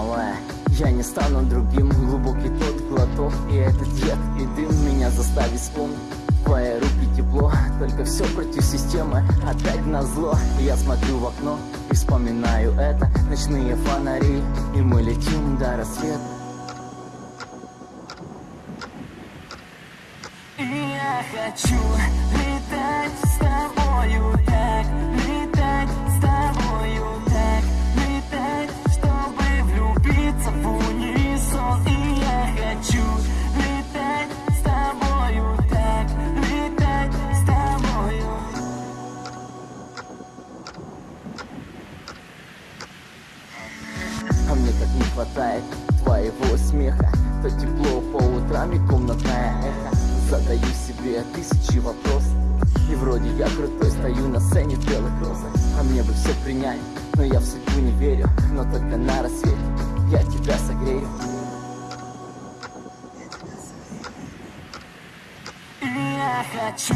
малая. Я не стану другим, глубокий тот глоток И этот яд и дым меня заставит вспомнить. Твои руки тепло, только все против системы Опять на зло, я смотрю в окно И вспоминаю это, ночные фонари И мы летим до рассвета. И я хочу хватает твоего смеха. То тепло по утрам и комнатное эхо Задаю себе тысячи вопросов. И вроде я крутой, стою на сцене в белых розах. А мне бы все принять, но я в судьбу не верю. Но только на рассвете я тебя согрею. Я хочу